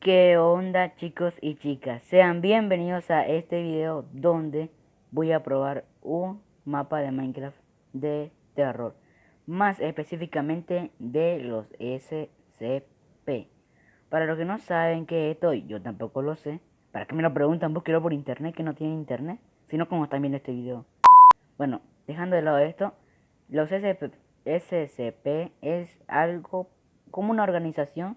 ¿Qué onda chicos y chicas? Sean bienvenidos a este video donde voy a probar un mapa de Minecraft de terror. Más específicamente de los SCP. Para los que no saben qué estoy, yo tampoco lo sé. Para que me lo preguntan, búsquelo por internet que no tienen internet. Si no, como están viendo este video. Bueno, dejando de lado esto, los SCP, SCP es algo como una organización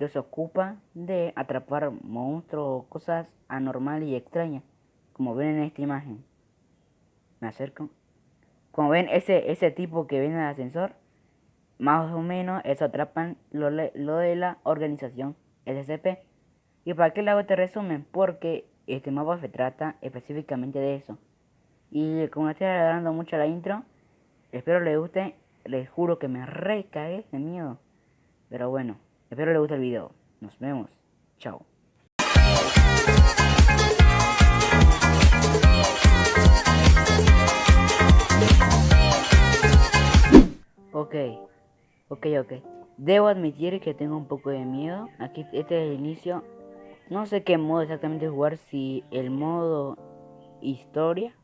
que se ocupa de atrapar monstruos o cosas anormales y extrañas, como ven en esta imagen. Me acerco. Como ven ese, ese tipo que viene en el ascensor, más o menos eso atrapan lo, lo de la organización SCP. ¿Y para qué le hago este resumen? Porque este mapa se trata específicamente de eso. Y como estoy alargando mucho la intro, espero les guste. Les juro que me recae de miedo. Pero bueno. Espero les guste el video. Nos vemos. Chao. Ok, ok, ok. Debo admitir que tengo un poco de miedo. Aquí, este es el inicio. No sé qué modo exactamente jugar, si el modo historia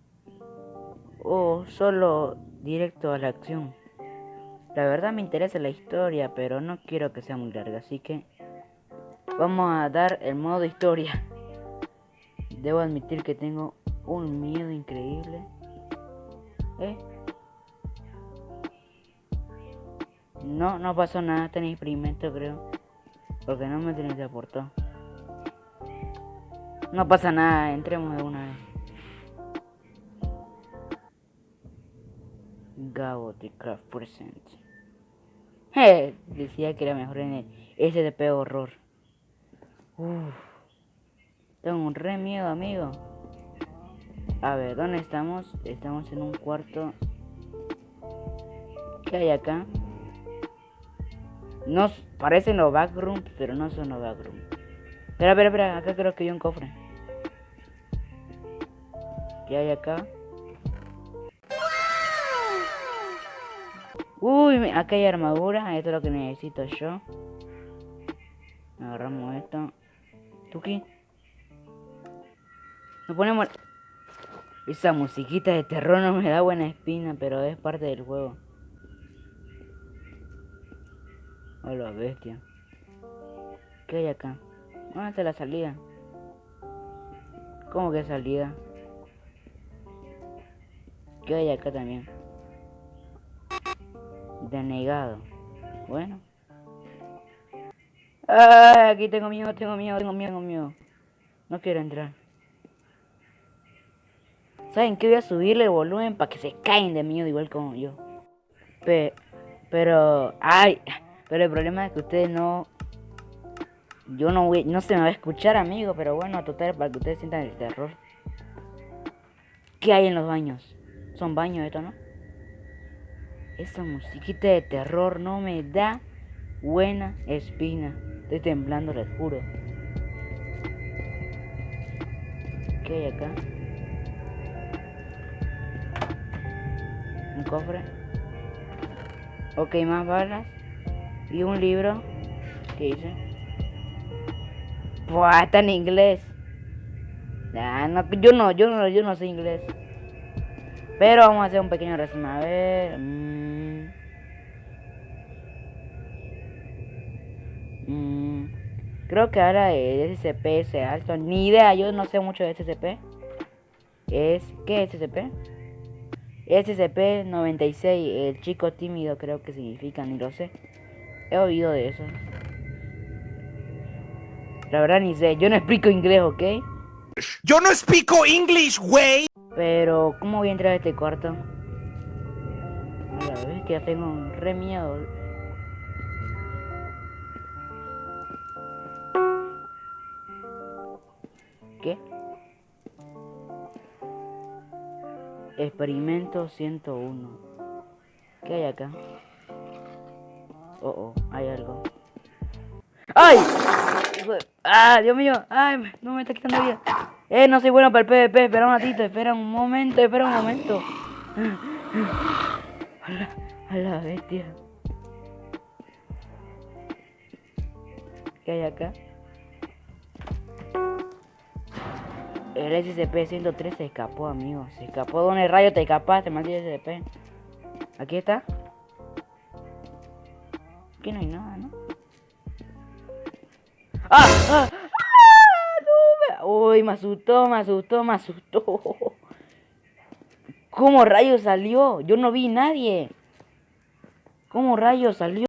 o solo directo a la acción. La verdad me interesa la historia, pero no quiero que sea muy larga, así que vamos a dar el modo historia. Debo admitir que tengo un miedo increíble. ¿Eh? No, no pasó nada, este experimento creo. Porque no me aportó. No pasa nada, entremos de una vez. Gabo de Craft Present. decía que era mejor en el SDP horror. Tengo un re miedo, amigo. A ver, ¿dónde estamos? Estamos en un cuarto. ¿Qué hay acá? Nos parecen los backrooms, pero no son los backrooms. Espera, espera, espera. Acá creo que hay un cofre. ¿Qué hay acá? Uy, acá hay armadura. Esto es lo que necesito yo. Agarramos esto. Tuki. Nos ponemos... Esa musiquita de terror no me da buena espina, pero es parte del juego. Hola, bestia. ¿Qué hay acá? ¿Dónde está la salida? ¿Cómo que salida? ¿Qué hay acá también? Denegado. Bueno. Ah, aquí tengo miedo, tengo miedo, tengo miedo, tengo miedo. No quiero entrar. ¿Saben qué? Voy a subirle el volumen para que se caen de miedo igual como yo. pero, ay, pero el problema es que ustedes no... Yo no voy, no se me va a escuchar, amigo, pero bueno, total, para que ustedes sientan el terror. ¿Qué hay en los baños? Son baños esto, ¿no? Esa musiquita de terror no me da buena espina. Estoy temblando, les juro. ¿Qué hay acá? Un cofre. Ok, más balas. Y un libro. ¿Qué dice? Buah, está en inglés. yo no, yo no, yo no sé inglés. Pero vamos a hacer un pequeño resumen. A ver. Mm. Mm. Creo que ahora el SCP es alto. Ni idea, yo no sé mucho de SCP. Es. ¿Qué es SCP? SCP-96, el chico tímido creo que significa, ni lo sé. He oído de eso. La verdad ni sé, yo no explico inglés, ¿ok? Yo no explico inglés, güey. Pero, ¿cómo voy a entrar a este cuarto? Mira, ves que ya tengo un re miedo. Experimento 101. ¿Qué hay acá? Oh, oh, hay algo. ¡Ay! ¡Ah, Dios mío! ¡Ay! No me está quitando vida. Eh, no soy bueno para el PvP. Espera un ratito, espera un momento, espera un momento. A la, bestia. ¿Qué hay acá? El SCP-103 se escapó, amigo. Se escapó. ¿Dónde rayo te escapaste, maldito SCP? Aquí está. Aquí no hay nada, ¿no? ¡Ah! ¡Ah! ¡Ah! No, me... Uy, me asustó, me asustó, me asustó. ¿Cómo rayo salió? Yo no vi nadie. ¿Cómo rayo salió?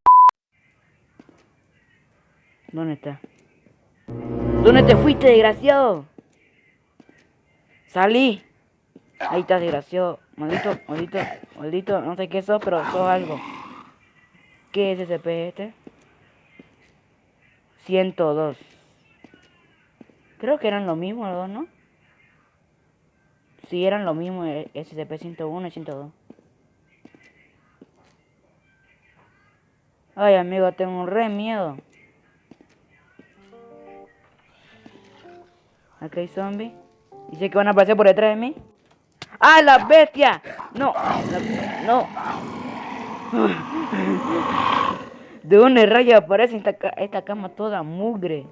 ¿Dónde está? ¿Dónde te fuiste, desgraciado? Salí. Ahí estás, desgraciado. Maldito, maldito, maldito. No sé qué sos, pero sos algo. ¿Qué es ese P este? 102. Creo que eran lo mismo los dos, ¿no? Sí, eran lo mismo eh, SCP-101 y 102. Ay, amigo, tengo un re miedo. Aquí hay zombies. Dice que van a aparecer por detrás de mí. ¡Ah, la bestia! No, no. ¿De dónde rayos aparece esta, esta cama toda mugre?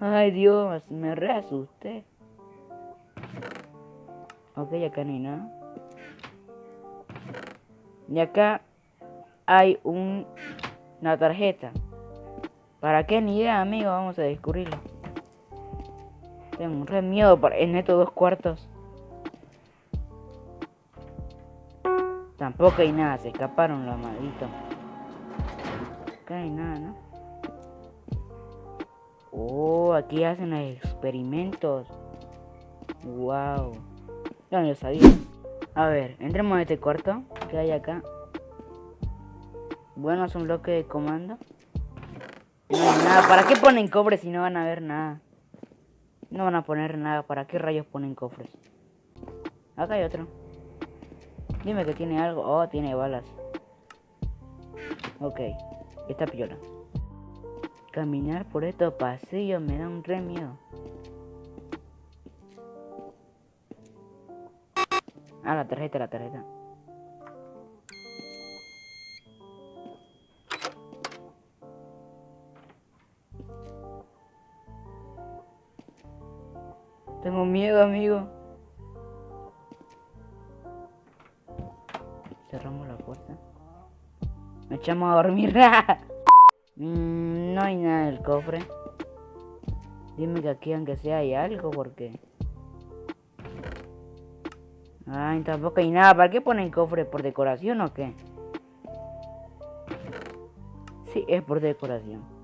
Ay, Dios, me re asusté. Ok, acá no hay nada. Y acá hay un, una tarjeta. ¿Para qué? Ni idea, amigo. Vamos a descubrirlo. Tengo un re miedo en estos dos cuartos. Tampoco hay nada. Se escaparon los malditos. Acá no hay nada, ¿no? Oh, aquí hacen los experimentos. Wow. Yo no lo sabía. A ver, entremos en este cuarto. que hay acá? Bueno, es un bloque de comando. No hay nada. ¿Para qué ponen cofres si no van a ver nada? No van a poner nada. ¿Para qué rayos ponen cofres? Acá hay otro. Dime que tiene algo. Oh, tiene balas. Ok. Está piola. Caminar por estos pasillos me da un re. Ah, la tarjeta, la tarjeta. Tengo miedo, amigo. Cerramos la puerta. Me echamos a dormir. mm, no hay nada en el cofre. Dime que aquí aunque sea hay algo porque... Ay, tampoco hay nada. ¿Para qué ponen cofre? ¿Por decoración o qué? Sí, es por decoración.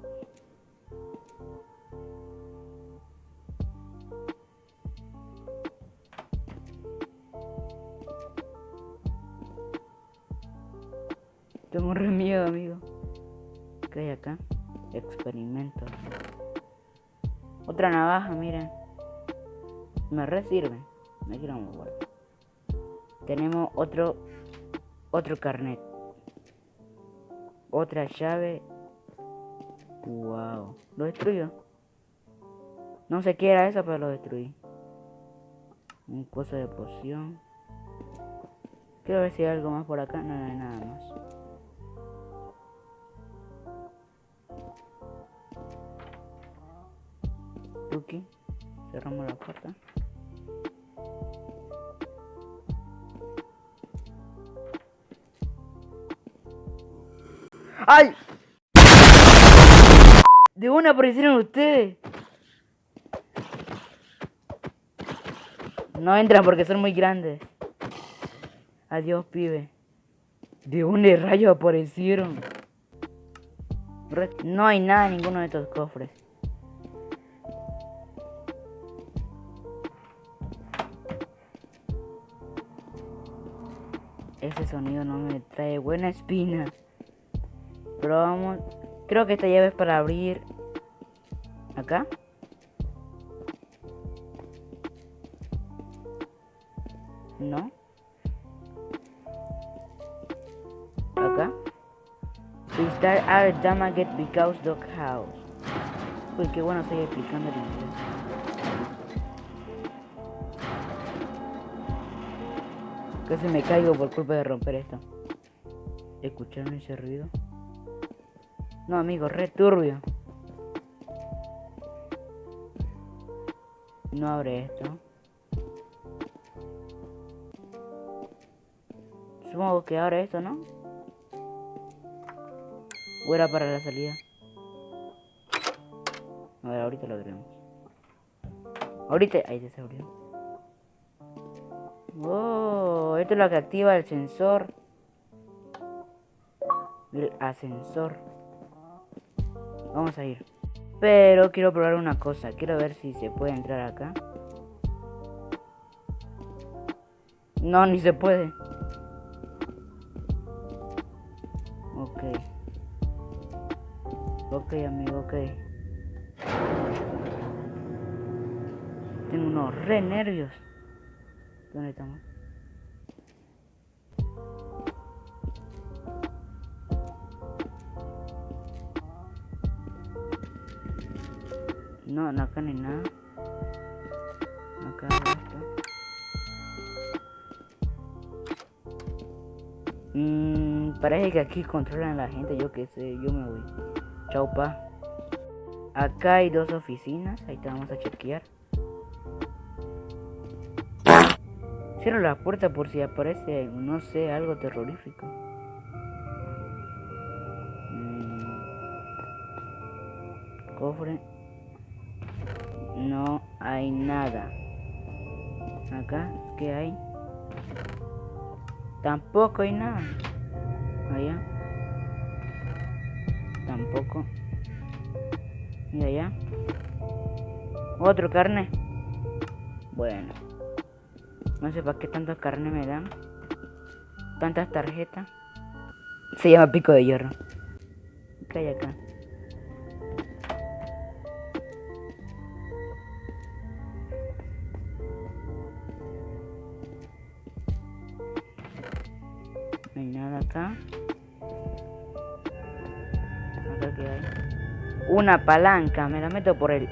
Me re sirve. Me quiero mover. Tenemos otro otro carnet. Otra llave. Wow. Lo destruyó. No sé qué era eso, pero lo destruí. Un cosa de poción. Quiero ver si hay algo más por acá. No, hay nada más. Cerramos la puerta. ¡Ay! De una aparecieron ustedes. No entran porque son muy grandes. Adiós, pibe. ¿De dónde rayos aparecieron? No hay nada en ninguno de estos cofres. Ese sonido no me trae buena espina. Pero vamos. Creo que esta llave es para abrir. Acá. No. Acá. We start our damaged because dog house. Uy, qué bueno estoy explicando el inglés. Casi me caigo por culpa de romper esto. ¿Escucharon ese ruido? No, amigo, re turbio. No abre esto. Supongo que abre esto, ¿no? O era para la salida. A ver, ahorita lo abrimos. Ahorita, ahí se abrió. Oh, esto es lo que activa el sensor. El ascensor. Vamos a ir. Pero quiero probar una cosa. Quiero ver si se puede entrar acá. No, ni se puede. Ok. Ok, amigo, ok. Tengo unos re nervios. ¿Dónde estamos? No, no acá ni nada. Acá esto. Mmm, parece que aquí controlan a la gente, yo qué sé, yo me voy. Chau pa. Acá hay dos oficinas, ahí te vamos a chequear. Cierro la puerta por si aparece, no sé, algo terrorífico. Mm. Cofre. No hay nada. Acá, ¿qué hay? Tampoco hay nada. Allá. Tampoco. Y allá. Otro carne. Bueno. No sé para qué tanta carne me dan. Tantas tarjetas. Se llama pico de hierro. ¿Qué hay acá? Una palanca. Me la meto por el...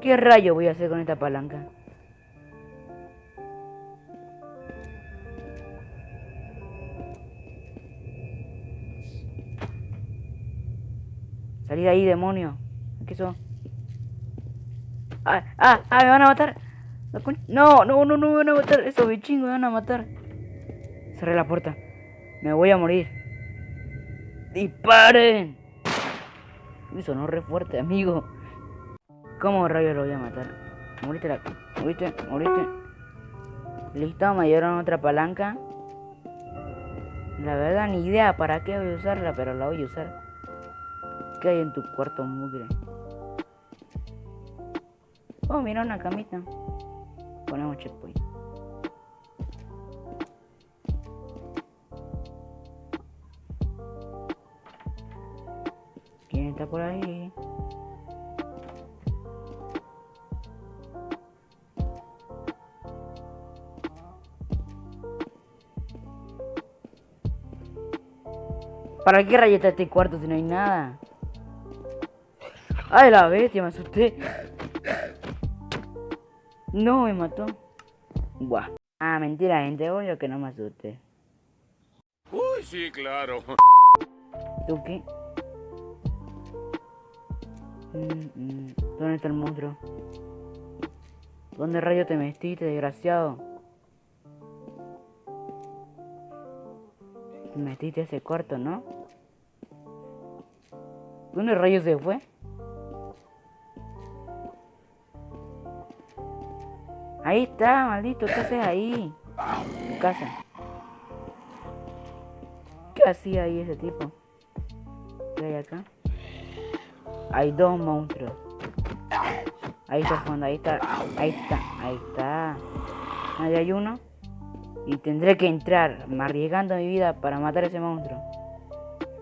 ¿Qué rayo voy a hacer con esta palanca? Salí de ahí, demonio. ¿Qué son? ¡Ah! ¡Ah! ¡Ah! ¡Me van a matar! No, no, no, no me van a matar. Esos bichingos me van a matar. Cerré la puerta. Me voy a morir. ¡Disparen! Me sonó re fuerte, amigo. ¿Cómo rayos lo voy a matar? Moriste la... Moriste, moriste. Listo, me dieron otra palanca. La verdad, ni idea para qué voy a usarla, pero la voy a usar. ¿Qué hay en tu cuarto mugre? Oh, mira una camita. Ponemos checkpoint. ¿Quién está por ahí? ¿Para qué rayeta este cuarto si no hay nada? ¡Ay, la bestia! Me asusté. No, me mató. Buah. Ah, mentira, gente. Obvio que no me asusté. Uy, sí, claro. ¿Tú qué? ¿Dónde está el monstruo? ¿Dónde rayo te metiste, desgraciado? Te metiste ese cuarto, ¿no? ¿Dónde rayo se fue? Ahí está, maldito, ¿qué haces ahí? Tu casa. ¿Qué hacía ahí ese tipo? ¿Qué hay acá? Hay dos monstruos. Ahí está fondo, ahí está, ahí está, ahí está. Ahí hay uno. Y tendré que entrar, arriesgando mi vida para matar a ese monstruo.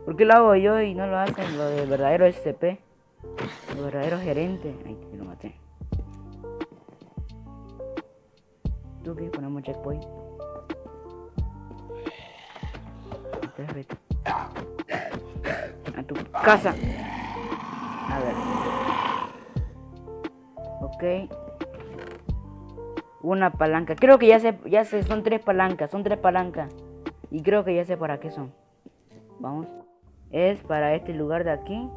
¿Por qué lo hago yo y no lo hacen los de verdadero SCP? Los verdaderos gerentes. Ahí lo maté. ¿Tú qué? Ponemos checkpoint. A tu casa. A ver. Ok. Una palanca. Creo que ya sé, ya sé, son tres palancas, son tres palancas. Y creo que ya sé para qué son. Vamos. Es para este lugar de aquí.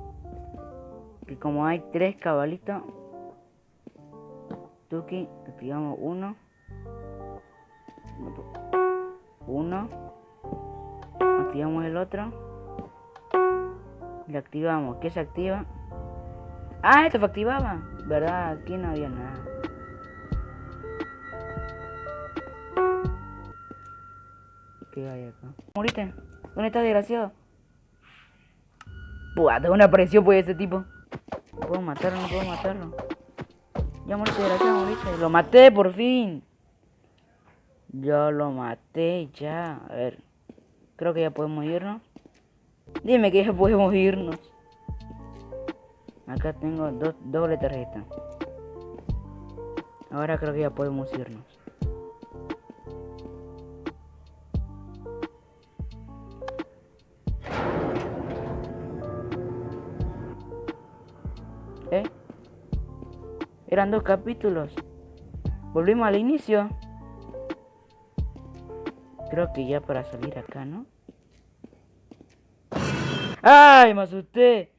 Que como hay tres cabalitos. Tuki, activamos uno. Uno. Activamos el otro. Le activamos. ¿Qué se activa? Ah, esto se activaba. ¿Verdad? Aquí no había nada. ¿Qué hay acá? ¿Moriste? ¿Dónde estás, desgraciado? Buah, de una apareció pues ese tipo. No puedo matarlo, no puedo matarlo. Ya moriste, desgraciado, moriste. Lo maté por fin. Yo lo maté ya. A ver. Creo que ya podemos irnos. Dime que ya podemos irnos. Acá tengo dos doble tarjeta. Ahora creo que ya podemos irnos. ¿Eh? Eran dos capítulos. Volvimos al inicio. Creo que ya para salir acá, ¿no? ¡Ay, me asusté!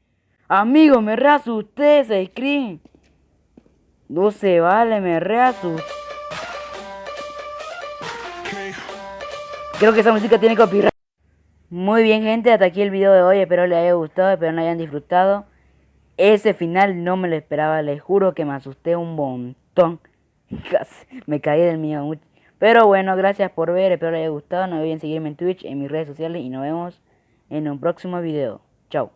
Amigo, me reasusté, ese screen. No se vale, me reasusté. Creo que esa música tiene copyright. Muy bien, gente, hasta aquí el video de hoy. Espero les haya gustado, espero lo hayan disfrutado. Ese final no me lo esperaba, les juro que me asusté un montón. Casi me caí del mío. Pero bueno, gracias por ver, espero les haya gustado. No olviden seguirme en Twitch, en mis redes sociales y nos vemos en un próximo video. Chao.